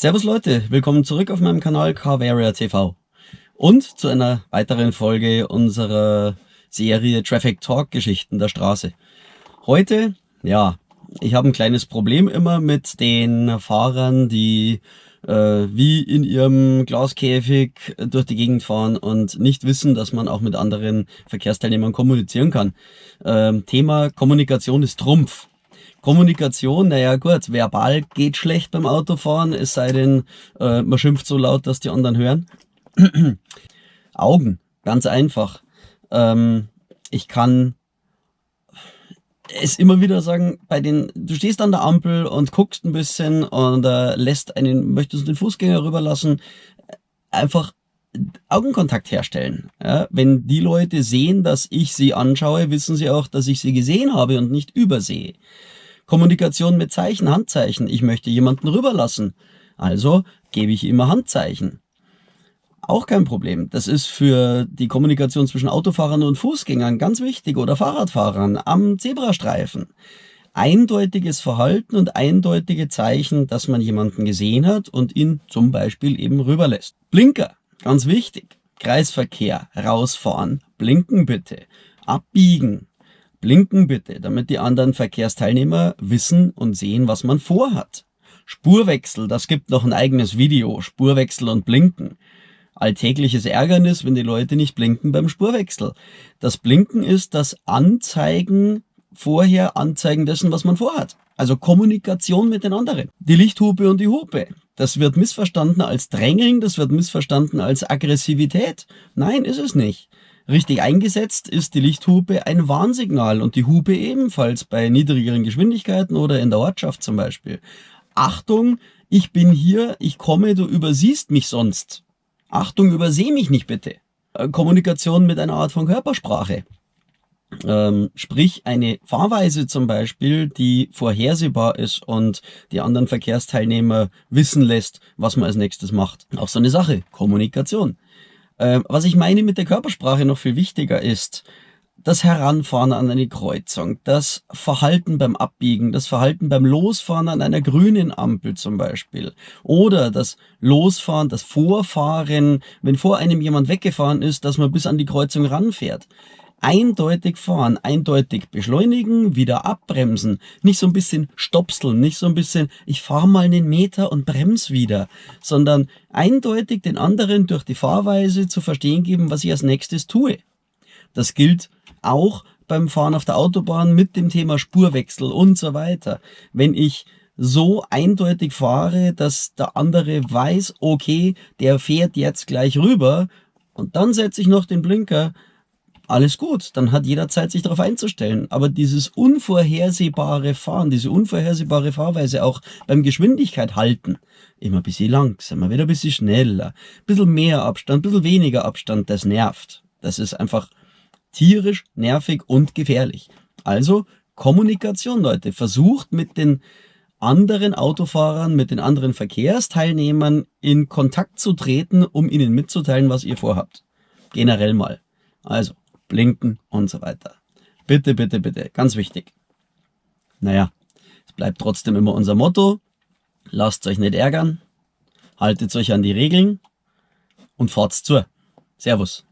Servus Leute, willkommen zurück auf meinem Kanal Carvaria TV und zu einer weiteren Folge unserer Serie Traffic Talk Geschichten der Straße. Heute, ja, ich habe ein kleines Problem immer mit den Fahrern, die äh, wie in ihrem Glaskäfig durch die Gegend fahren und nicht wissen, dass man auch mit anderen Verkehrsteilnehmern kommunizieren kann. Ähm, Thema Kommunikation ist Trumpf. Kommunikation, naja gut, verbal geht schlecht beim Autofahren, es sei denn, äh, man schimpft so laut, dass die anderen hören. Augen, ganz einfach. Ähm, ich kann es immer wieder sagen, bei den, du stehst an der Ampel und guckst ein bisschen und äh, lässt einen, möchtest den Fußgänger rüberlassen, einfach Augenkontakt herstellen. Ja, wenn die Leute sehen, dass ich sie anschaue, wissen sie auch, dass ich sie gesehen habe und nicht übersehe. Kommunikation mit Zeichen, Handzeichen. Ich möchte jemanden rüberlassen. Also gebe ich immer Handzeichen. Auch kein Problem. Das ist für die Kommunikation zwischen Autofahrern und Fußgängern ganz wichtig oder Fahrradfahrern am Zebrastreifen. Eindeutiges Verhalten und eindeutige Zeichen, dass man jemanden gesehen hat und ihn zum Beispiel eben rüberlässt. Blinker, ganz wichtig. Kreisverkehr, rausfahren, blinken bitte. Abbiegen, Blinken bitte, damit die anderen Verkehrsteilnehmer wissen und sehen, was man vorhat. Spurwechsel, das gibt noch ein eigenes Video, Spurwechsel und Blinken. Alltägliches Ärgernis, wenn die Leute nicht blinken beim Spurwechsel. Das Blinken ist das Anzeigen, vorher Anzeigen dessen, was man vorhat. Also Kommunikation mit den anderen. Die Lichthupe und die Hupe. Das wird missverstanden als Drängeln, das wird missverstanden als Aggressivität. Nein, ist es nicht. Richtig eingesetzt ist die Lichthupe ein Warnsignal und die Hupe ebenfalls bei niedrigeren Geschwindigkeiten oder in der Ortschaft zum Beispiel. Achtung, ich bin hier, ich komme, du übersiehst mich sonst. Achtung, überseh mich nicht bitte. Äh, Kommunikation mit einer Art von Körpersprache. Ähm, sprich eine Fahrweise zum Beispiel, die vorhersehbar ist und die anderen Verkehrsteilnehmer wissen lässt, was man als nächstes macht. Auch so eine Sache, Kommunikation. Ähm, was ich meine mit der Körpersprache noch viel wichtiger ist, das Heranfahren an eine Kreuzung, das Verhalten beim Abbiegen, das Verhalten beim Losfahren an einer grünen Ampel zum Beispiel. Oder das Losfahren, das Vorfahren, wenn vor einem jemand weggefahren ist, dass man bis an die Kreuzung ranfährt eindeutig fahren, eindeutig beschleunigen, wieder abbremsen, nicht so ein bisschen stopseln, nicht so ein bisschen, ich fahre mal einen Meter und bremse wieder, sondern eindeutig den anderen durch die Fahrweise zu verstehen geben, was ich als nächstes tue. Das gilt auch beim Fahren auf der Autobahn mit dem Thema Spurwechsel und so weiter. Wenn ich so eindeutig fahre, dass der andere weiß, okay, der fährt jetzt gleich rüber und dann setze ich noch den Blinker, alles gut, dann hat jeder Zeit, sich darauf einzustellen. Aber dieses unvorhersehbare Fahren, diese unvorhersehbare Fahrweise auch beim Geschwindigkeit halten, immer ein bisschen langsamer, wieder ein bisschen schneller, ein bisschen mehr Abstand, ein bisschen weniger Abstand, das nervt. Das ist einfach tierisch, nervig und gefährlich. Also Kommunikation, Leute. Versucht mit den anderen Autofahrern, mit den anderen Verkehrsteilnehmern in Kontakt zu treten, um ihnen mitzuteilen, was ihr vorhabt. Generell mal. Also, blinken und so weiter. Bitte, bitte, bitte, ganz wichtig. Naja, es bleibt trotzdem immer unser Motto. Lasst euch nicht ärgern, haltet euch an die Regeln und fahrt's zu. Servus.